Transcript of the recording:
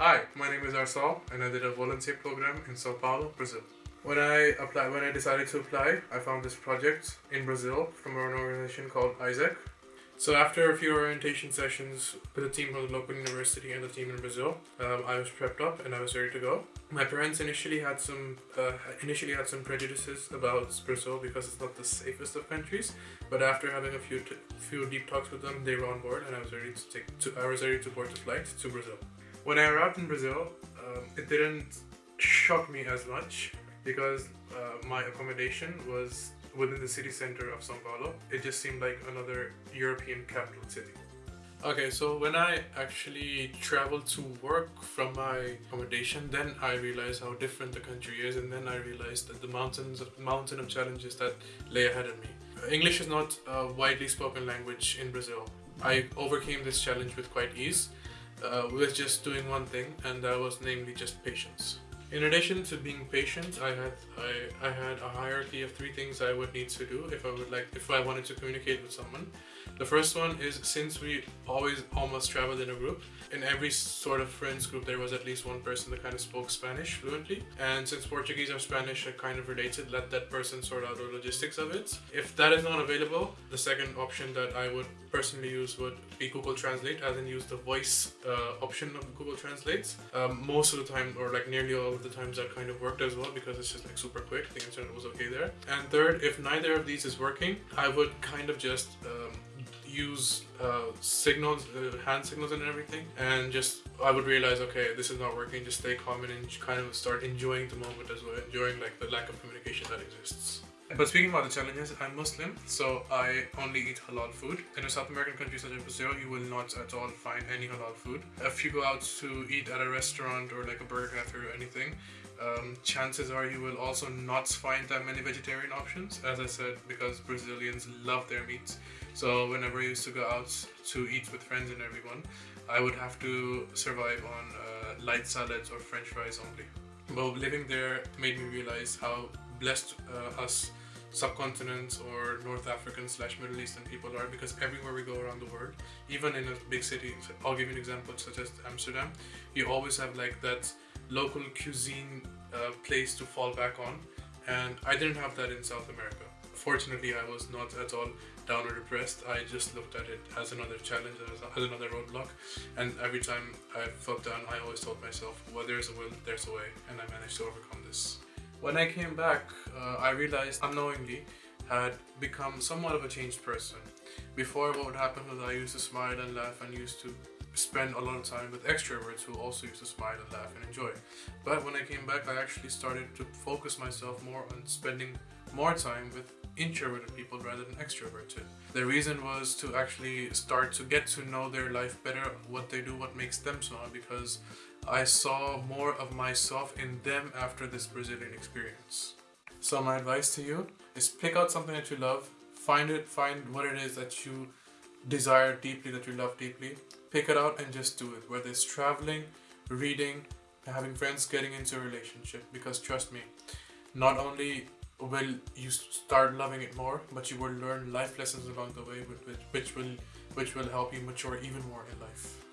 Hi, my name is Arsal, and I did a volunteer program in Sao Paulo, Brazil. When I applied, when I decided to apply, I found this project in Brazil from an organization called AIESEC. So after a few orientation sessions with a team from the local university and the team in Brazil, um, I was prepped up and I was ready to go. My parents initially had some uh, initially had some prejudices about Brazil because it's not the safest of countries. But after having a few few deep talks with them, they were on board and I was ready to take to I was ready to board the flight to Brazil. When I arrived in Brazil, um, it didn't shock me as much because uh, my accommodation was within the city center of Sao Paulo. It just seemed like another European capital city. Okay, so when I actually traveled to work from my accommodation, then I realized how different the country is, and then I realized that the mountains, mountain of challenges that lay ahead of me. English is not a widely spoken language in Brazil. I overcame this challenge with quite ease, uh, with just doing one thing, and that was namely just patience. In addition to being patient, I had I, I had a hierarchy of three things I would need to do if I would like if I wanted to communicate with someone. The first one is since we always almost traveled in a group, in every sort of friends group there was at least one person that kind of spoke Spanish fluently. And since Portuguese or Spanish are kind of related, let that person sort out the logistics of it. If that is not available, the second option that I would personally use would be Google Translate, as in use the voice uh, option of Google Translate. Um, most of the time, or like nearly all of the times, that kind of worked as well because it's just like super quick. The internet was okay there. And third, if neither of these is working, I would kind of just um, use uh, signals, uh, hand signals and everything, and just I would realize, okay, this is not working. Just stay calm and kind of start enjoying the moment as well, enjoying like the lack of communication that exists. But speaking about the challenges, I'm Muslim, so I only eat halal food. In a South American country such as Brazil, you will not at all find any halal food. If you go out to eat at a restaurant or like a burger cafe or anything, um, chances are you will also not find that many vegetarian options. As I said, because Brazilians love their meats. So whenever I used to go out to eat with friends and everyone, I would have to survive on uh, light salads or french fries only. But living there made me realize how blessed uh, us subcontinent or North African slash Middle Eastern people are because everywhere we go around the world, even in a big city, I'll give you an example such as Amsterdam, you always have like that local cuisine uh, place to fall back on and I didn't have that in South America. Fortunately, I was not at all down or depressed. I just looked at it as another challenge, as, another roadblock. And every time I felt down, I always told myself, well, there's a will, there's a way. And I managed to overcome this. When I came back, uh, I realized unknowingly had become somewhat of a changed person. Before, what would happen was I used to smile and laugh and used to spend a lot of time with extroverts who also used to smile and laugh and enjoy. But when I came back, I actually started to focus myself more on spending more time with introverted people rather than extroverted. The reason was to actually start to get to know their life better, what they do, what makes them so because I saw more of myself in them after this Brazilian experience. So my advice to you is pick out something that you love, find it, find what it is that you desire deeply, that you love deeply, pick it out and just do it, whether it's traveling, reading, having friends, getting into a relationship, because trust me, not only will you start loving it more, but you will learn life lessons along the way, which, which will which will help you mature even more in life.